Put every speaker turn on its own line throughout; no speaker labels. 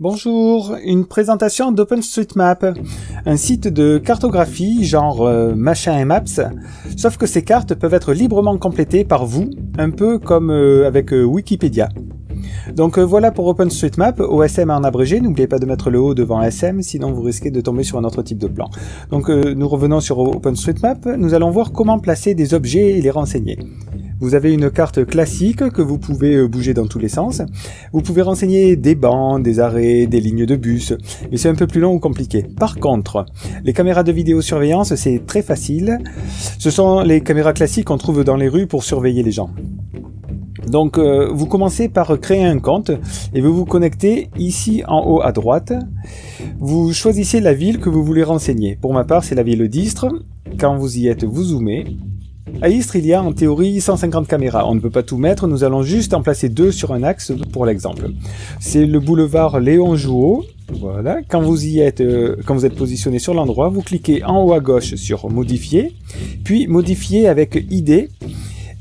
Bonjour, une présentation d'OpenStreetMap, un site de cartographie genre euh, machin et maps, sauf que ces cartes peuvent être librement complétées par vous, un peu comme euh, avec euh, Wikipédia. Donc voilà pour OpenStreetMap, OSM en abrégé, n'oubliez pas de mettre le O devant SM, sinon vous risquez de tomber sur un autre type de plan. Donc nous revenons sur OpenStreetMap, nous allons voir comment placer des objets et les renseigner. Vous avez une carte classique que vous pouvez euh, bouger dans tous les sens. Vous pouvez renseigner des bancs, des arrêts, des lignes de bus, mais c'est un peu plus long ou compliqué. Par contre, les caméras de vidéosurveillance, c'est très facile. Ce sont les caméras classiques qu'on trouve dans les rues pour surveiller les gens. Donc euh, vous commencez par créer un compte et vous vous connectez ici en haut à droite. Vous choisissez la ville que vous voulez renseigner. Pour ma part, c'est la ville d'Istres. Quand vous y êtes, vous zoomez. À Istres, il y a en théorie 150 caméras. On ne peut pas tout mettre, nous allons juste en placer deux sur un axe pour l'exemple. C'est le boulevard Léon Jouot. Voilà. Quand vous y êtes, euh, quand vous êtes positionné sur l'endroit, vous cliquez en haut à gauche sur Modifier, puis Modifier avec ID,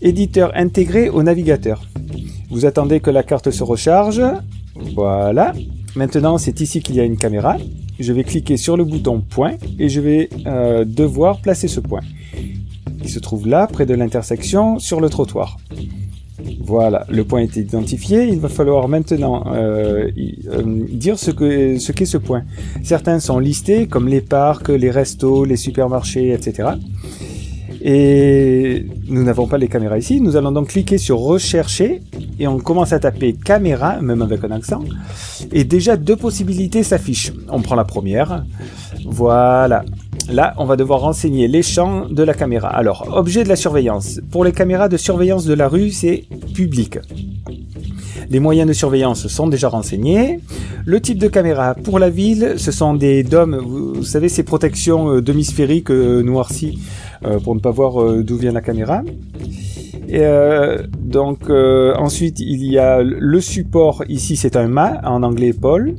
éditeur intégré au navigateur. Vous attendez que la carte se recharge. Voilà. Maintenant, c'est ici qu'il y a une caméra. Je vais cliquer sur le bouton point et je vais euh, devoir placer ce point qui se trouve là, près de l'intersection, sur le trottoir. Voilà, le point est identifié. Il va falloir maintenant euh, euh, dire ce qu'est ce, qu'est ce point. Certains sont listés, comme les parcs, les restos, les supermarchés, etc. Et nous n'avons pas les caméras ici. Nous allons donc cliquer sur rechercher et on commence à taper caméra, même avec un accent. Et déjà deux possibilités s'affichent. On prend la première. Voilà. Là, on va devoir renseigner les champs de la caméra. Alors, objet de la surveillance. Pour les caméras de surveillance de la rue, c'est public. Les moyens de surveillance sont déjà renseignés. Le type de caméra pour la ville, ce sont des dômes, vous savez, ces protections euh, demi-sphériques euh, noircies euh, pour ne pas voir d'où vient la caméra. Et donc ensuite il y a le support ici c'est un mât en anglais pole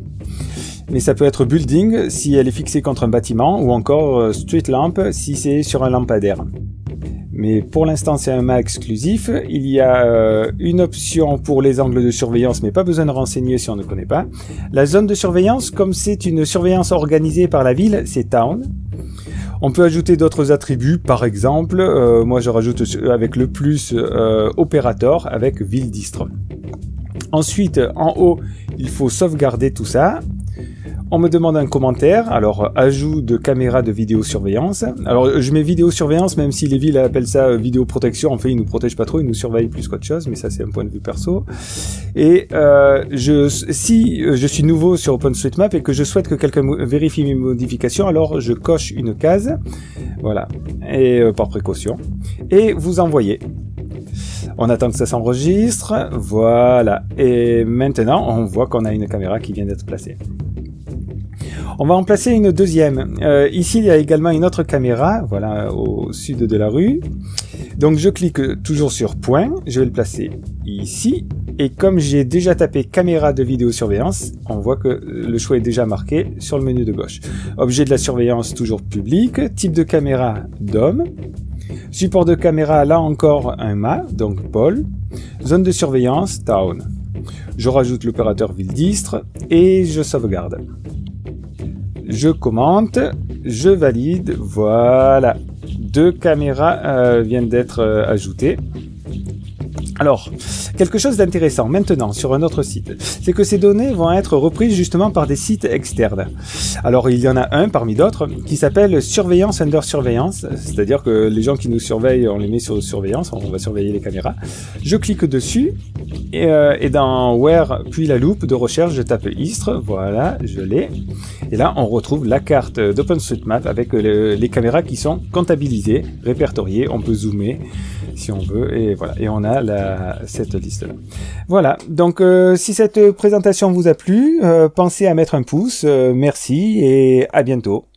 mais ça peut être building si elle est fixée contre un bâtiment ou encore euh, street lamp si c'est sur un lampadaire. Mais pour l'instant c'est un mât exclusif. Il y a euh, une option pour les angles de surveillance mais pas besoin de renseigner si on ne connaît pas. La zone de surveillance comme c'est une surveillance organisée par la ville c'est town. On peut ajouter d'autres attributs, par exemple, euh, moi je rajoute avec le plus euh, opérateur avec ville d'Istre. Ensuite, en haut, il faut sauvegarder tout ça. On me demande un commentaire, alors ajout de caméra de vidéosurveillance. Alors je mets vidéosurveillance, même si les villes appellent ça euh, vidéoprotection, en fait ils nous protègent pas trop, ils nous surveillent plus qu'autre chose, mais ça c'est un point de vue perso. Et euh, je, si je suis nouveau sur OpenStreetMap et que je souhaite que quelqu'un vérifie mes modifications, alors je coche une case, voilà, et euh, par précaution, et vous envoyez. On attend que ça s'enregistre, voilà, et maintenant on voit qu'on a une caméra qui vient d'être placée. On va en placer une deuxième. Euh, ici, il y a également une autre caméra, voilà, au sud de la rue. Donc je clique toujours sur point, je vais le placer ici. Et comme j'ai déjà tapé caméra de vidéosurveillance, on voit que le choix est déjà marqué sur le menu de gauche. Objet de la surveillance toujours public, type de caméra DOM, support de caméra là encore un mât, donc Paul, zone de surveillance Town. Je rajoute l'opérateur ville d'Istre et je sauvegarde je commente, je valide, voilà. Deux caméras euh, viennent d'être euh, ajoutées. Alors, quelque chose d'intéressant maintenant sur un autre site, c'est que ces données vont être reprises justement par des sites externes. Alors il y en a un parmi d'autres qui s'appelle surveillance under surveillance, c'est-à-dire que les gens qui nous surveillent, on les met sur surveillance, on va surveiller les caméras. Je clique dessus et, euh, et dans Where puis la loupe de recherche, je tape Istres, voilà, je l'ai. Et là, on retrouve la carte d'OpenStreetMap avec le, les caméras qui sont comptabilisées, répertoriées, on peut zoomer si on veut, et voilà, cette liste-là. Voilà, donc euh, si cette présentation vous a plu, euh, pensez à mettre un pouce, euh, merci et à bientôt.